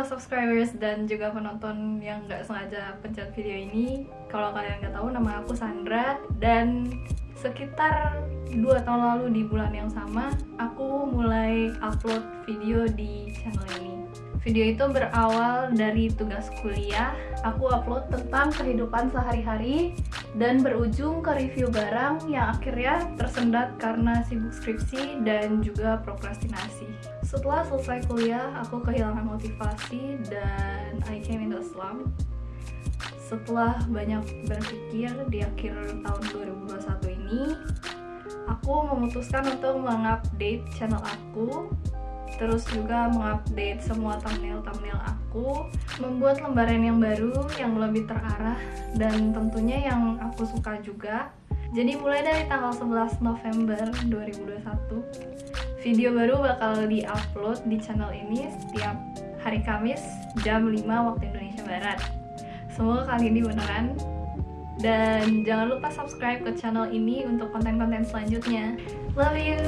buat subscribers dan juga penonton yang nggak sengaja pencet video ini Kalau kalian nggak tahu nama aku Sandra. Dan sekitar dua tahun lalu di bulan yang sama Aku mulai upload video di channel ini Video itu berawal dari tugas kuliah. Aku upload tentang kehidupan sehari-hari dan berujung ke review barang yang akhirnya tersendat karena sibuk skripsi dan juga prokrastinasi. Setelah selesai kuliah, aku kehilangan motivasi dan I came into Islam. Setelah banyak berpikir di akhir tahun 2021 ini, aku memutuskan untuk mengupdate channel aku terus juga mengupdate semua thumbnail-thumbnail aku membuat lembaran yang baru yang lebih terarah dan tentunya yang aku suka juga. Jadi mulai dari tanggal 11 November 2021 video baru bakal di-upload di channel ini setiap hari Kamis jam 5 waktu Indonesia Barat. Semoga kali ini beneran. Dan jangan lupa subscribe ke channel ini untuk konten-konten selanjutnya. Love you